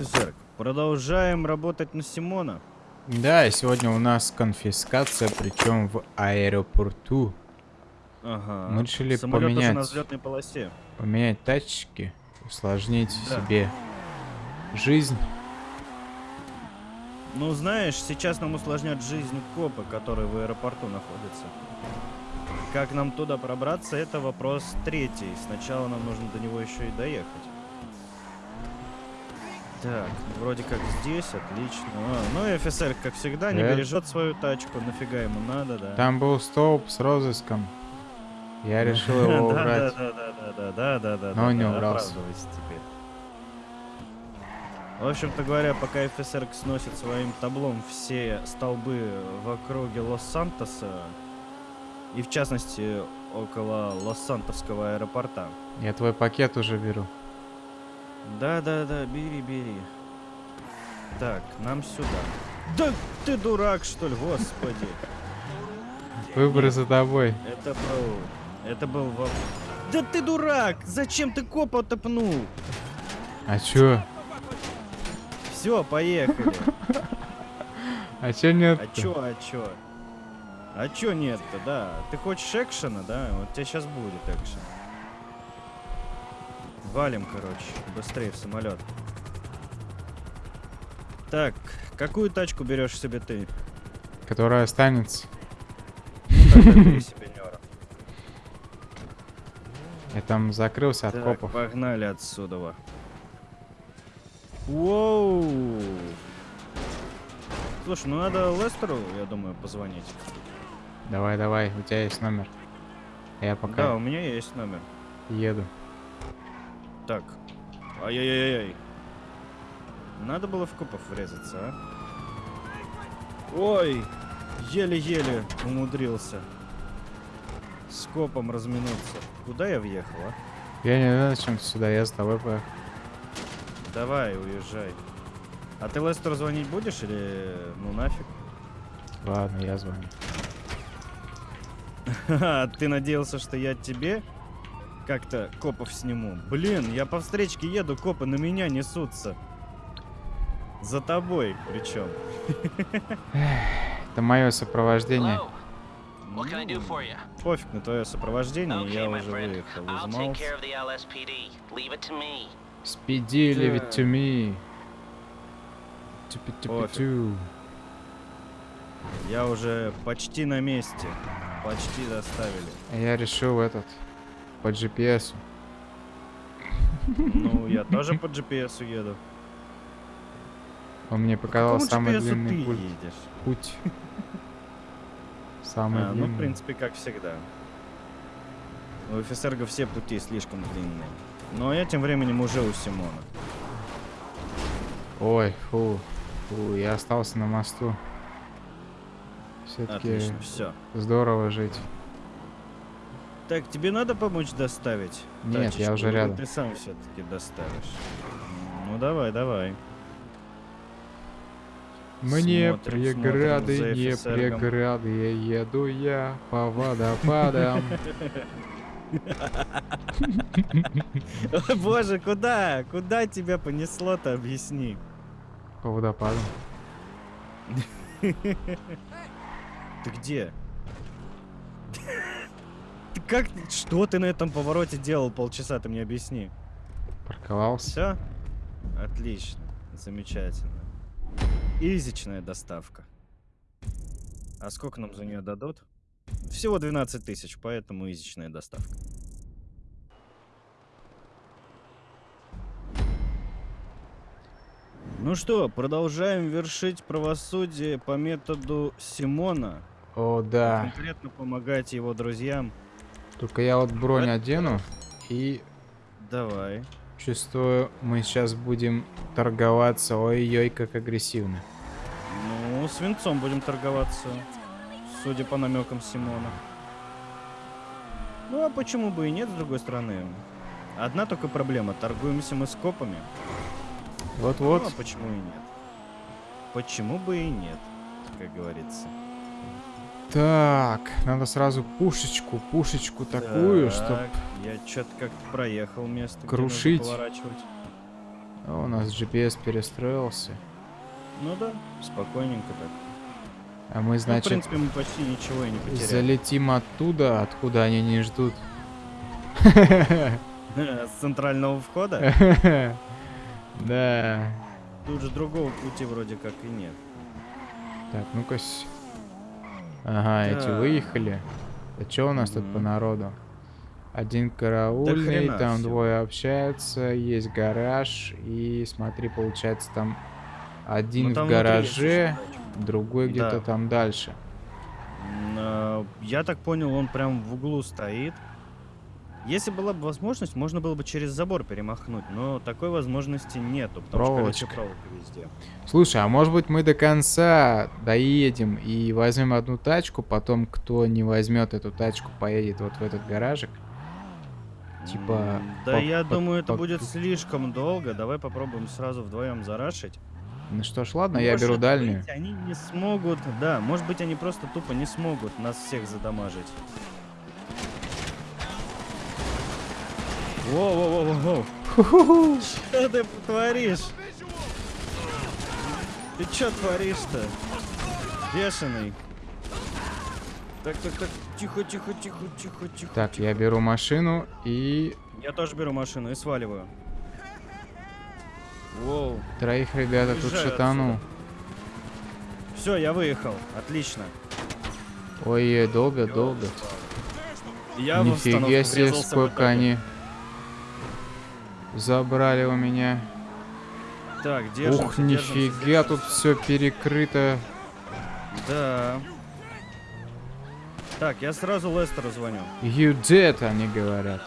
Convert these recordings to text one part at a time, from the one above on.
офицер, продолжаем работать на Симона. Да, и сегодня у нас конфискация, причем в аэропорту. Ага. Мы решили Самолет поменять. на взлетной полосе. Поменять тачки, усложнить Да. себе жизнь. Ну, знаешь, сейчас нам усложнят жизнь копы, которые в аэропорту находятся. Как нам туда пробраться, это вопрос третий. Сначала нам нужно до него еще и доехать. Так, вроде как здесь, отлично. А, ну и офицер, как всегда, не Да. бережет свою тачку. Нафига ему надо, да. Там был столб с розыском. Я решил его убрать. Да, да, да, да, да, да, да. Но он не убрался. В общем-то говоря, пока ФСР сносит своим таблом все столбы в округе Лос-Сантоса, и в частности около Лос-Сантосского аэропорта. Я твой пакет уже беру. Да-да-да, бери, бери. Так, нам сюда. Да ты дурак, что ли, господи. Выбор за тобой. Это был... Это был... Да ты дурак! Зачем ты копа топнул? А чё? Все, поехали. А чё нет? А чё, а чё? А чё нет-то, да? Ты хочешь экшена, да? Вот тебе сейчас будет экшен. Валим, короче, быстрее в самолет. Так, какую тачку берешь себе ты? Которая останется. Нёра. Я там закрылся от Так, копов. погнали отсюда. Воу! Слушай, ну надо Лестеру, я думаю, позвонить. Давай, давай, у тебя есть номер. Я Да, пока у меня есть номер. еду. Так. Ай-яй-яй-яй. Надо было в копов врезаться, а? Ой! Еле-еле умудрился. С копом разминуться. Куда я въехал, а? Я не знаю, зачем сюда, я с тобой поехал. Давай, уезжай. А ты Лестеру звонить будешь или ну нафиг? Ладно, я звоню. Ха-ха, ты надеялся, что я тебе как-то копов сниму? Блин, я по встречке еду, копы на меня несутся. За тобой причем. Это мое сопровождение. You? Пофиг на твое сопровождение, Okay, я уже выехал из Маус. LSPD. Leave it to me. Speedy, leave it to me. Тупи-тупи-ту. Пофиг. Я уже почти на месте. Почти доставили. Я решил этот, по GPS. Ну, я тоже по GPS еду. Он мне По показал самый длинный путь. путь. Самый А, ну, длинный. в принципе, как всегда. У офицерга все пути слишком длинные. Но я тем временем уже у Симона. Ой, фу. Фу, я остался на мосту. Все-таки все. здорово жить. Так, тебе надо помочь доставить? Нет, я тачечку, уже или рядом. Ты сам все-таки доставишь. Ну давай, давай. Мне Смотрим, преграды, смотрим не преграды, еду я по водопадам. Боже, куда? Куда тебя понесло-то, объясни. По водопадам. Ты где? Как? Что ты на этом повороте делал полчаса, ты мне объясни. Парковался. Все? Отлично. Замечательно. Изичная доставка. А сколько нам за нее дадут? Всего 12 тысяч, поэтому изичная доставка. Ну что, продолжаем вершить правосудие по методу Симона. О, да. Конкретно помогать его друзьям. Только я вот бронь одену и Давай. чувствую, мы сейчас будем торговаться. Ой-ой, как агрессивно. Ну, свинцом будем торговаться, судя по намекам Симона. Ну, а почему бы и нет, с другой стороны? Одна только проблема, торгуемся мы с копами. Вот-вот. Ну, а почему и нет? Почему бы и нет, как говорится. Так, надо сразу пушечку, пушечку такую. Так, Я что-то как-то проехал место, крушить. поворачивать. О, у нас GPS перестроился. Ну да, спокойненько так. А мы, Ну, в значит, принципе, мы почти ничего и не потеряли. залетим оттуда, откуда они не ждут. С центрального входа? Да. Тут же другого пути вроде как и нет. Так, ну-ка. Ага, эти Так. выехали. А что у нас тут по народу? Один караульный, хрена там всего. двое общаются, есть гараж, и смотри, получается там один Ну, там в гараже, другой где-то Да. там дальше. А, Я так понял, он прям в углу стоит. Если была бы возможность, можно было бы через забор перемахнуть, но такой возможности нету, потому что Проволочка. колючая проволока везде. Слушай, а может быть мы до конца доедем и возьмем одну тачку, потом кто не возьмет эту тачку, поедет вот в этот гаражик? Типа, Да по- я по- думаю, это по- будет слишком долго. Давай попробуем сразу вдвоем зарашить. Ну что ж, ладно, я Может беру дальнюю. быть, они не смогут, да, может быть, они просто тупо не смогут нас всех задамажить. Воу-воу-воу-воу. Что ты творишь? Ты чё творишь-то? Бешеный. Так, так, так, тихо, тихо, тихо, тихо, тихо. Так, тихо. я беру машину и Я тоже беру машину и сваливаю. Воу. троих ребята тут Уезжаю шатану. Все, я выехал. Отлично. Ой, долго, долго. Я Нифига себе, сколько они забрали у меня. Так, держимся, Ух, нифига, держимся. тут все перекрыто. Да. Так, я сразу Лестеру звоню. You dead, они говорят.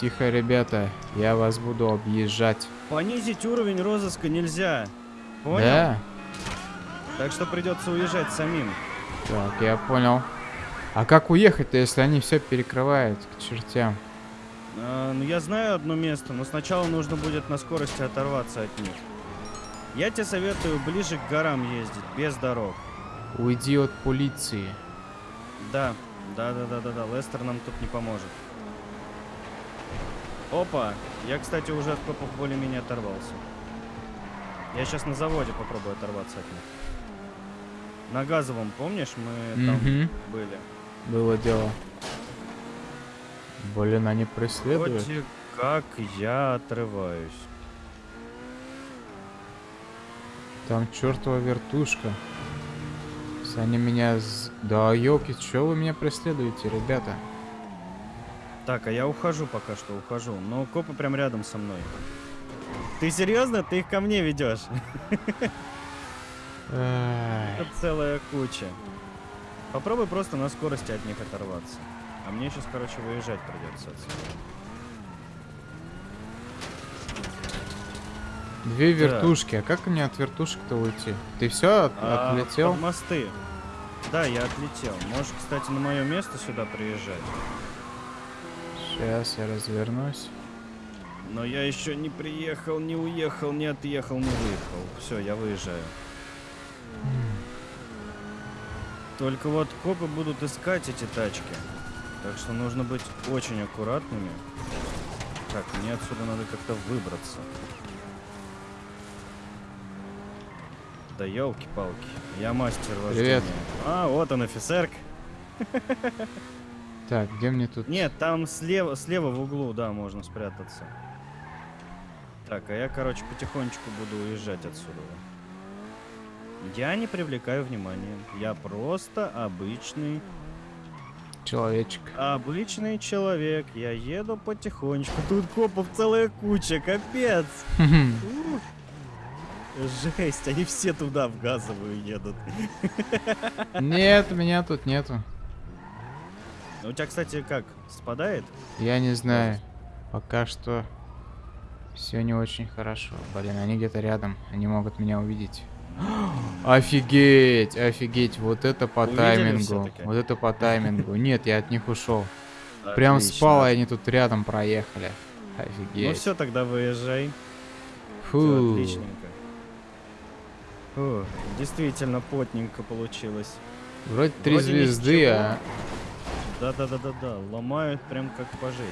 Тихо, ребята, я вас буду объезжать. Понизить уровень розыска нельзя. Понял? Да? Так что придется уезжать самим. Так, я понял. А как уехать-то, если они все перекрывают к чертям? А, ну, я знаю одно место, но сначала нужно будет на скорости оторваться от них. Я тебе советую ближе к горам ездить, без дорог. Уйди от полиции. Да, да, да, да, да, да. Лестер нам тут не поможет. Опа! Я, кстати, уже от копов более-менее оторвался. Я сейчас на заводе попробую оторваться от них. На газовом, помнишь, мы там были? Было дело. Блин, они преследуют. Вроде как я отрываюсь. Там чертова вертушка. Они меня... Да, елки, что вы меня преследуете, ребята? Так, а я ухожу пока что, ухожу. Но копы прям рядом со мной. Ты серьезно? Ты их ко мне ведешь? Тут целая куча. Попробуй просто на скорости от них оторваться. А мне сейчас, короче, выезжать придется отсюда. Две Так. вертушки. А как мне от вертушек-то уйти? Ты все А, отлетел? под мосты. Да, я отлетел. Можешь, кстати, на мое место сюда приезжать. Сейчас я развернусь. Но я еще не приехал, не уехал, не отъехал, не выехал. Все, я выезжаю. Только вот копы будут искать эти тачки. Так что нужно быть очень аккуратными. Так, мне отсюда надо как-то выбраться. Да елки-палки. Я мастер вождения. Привет. А, вот он, офицерк. Так, где мне тут? Нет, там слева, слева в углу, да, можно спрятаться. Так, а я, короче, потихонечку буду уезжать отсюда. Я не привлекаю внимания. Я просто обычный, Человечек. обычный человек. Я еду потихонечку. Тут копов целая куча, капец. Жесть, они все туда в газовую едут. Нет, меня тут нету. У тебя, кстати, как, спадает? Я не знаю. Пока что все не очень хорошо. Блин, они где-то рядом. Они могут меня увидеть. Офигеть, офигеть, вот это по Увидели таймингу. Вот это по таймингу. Нет, я от них ушел. Прям Отлично. спал, и они тут рядом проехали. Ну Офигеть. все, тогда выезжай. Фу. отличненько. Фу, действительно потненько получилось. Вроде три звезды, а Да-да-да-да-да, ломают прям как по жести.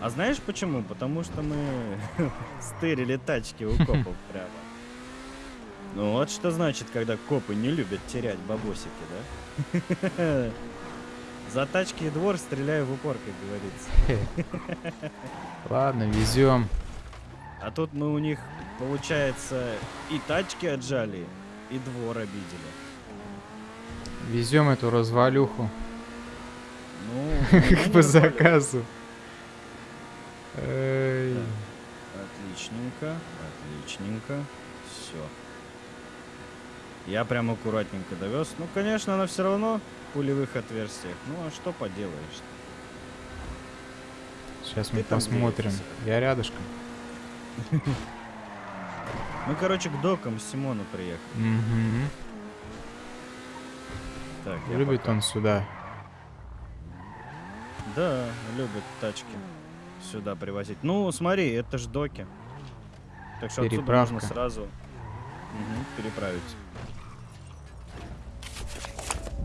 А знаешь почему? Потому что мы стырили тачки у копов прямо. Ну вот что значит, когда копы не любят терять бабосики, да? За тачки и двор стреляю в упор, как говорится. Ладно, везем. А тут мы у них, получается, и тачки отжали, и двор обидели. Везем эту развалюху Ну, ну, не по заказу. Отличненько, отличненько. Все. Я прям аккуратненько довез. Ну, конечно, она все равно в пулевых отверстиях. Ну, а что поделаешь? Сейчас мы Ты там посмотрим. Я рядышком. Мы, короче, к докам Симону приехали. Мгм. Так, Любит пока- он сюда. Да, любит тачки сюда привозить. Ну, смотри, это ж доки. Так что отсюда можно сразу Мгм, переправить.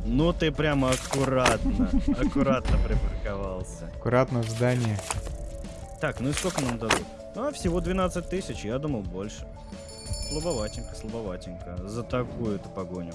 Ну ты прямо аккуратно, аккуратно припарковался. Аккуратно в здание. Так, ну и сколько нам дадут? А, всего 12 тысяч, я думал больше. Слабоватенько, слабоватенько. За такую-то погоню.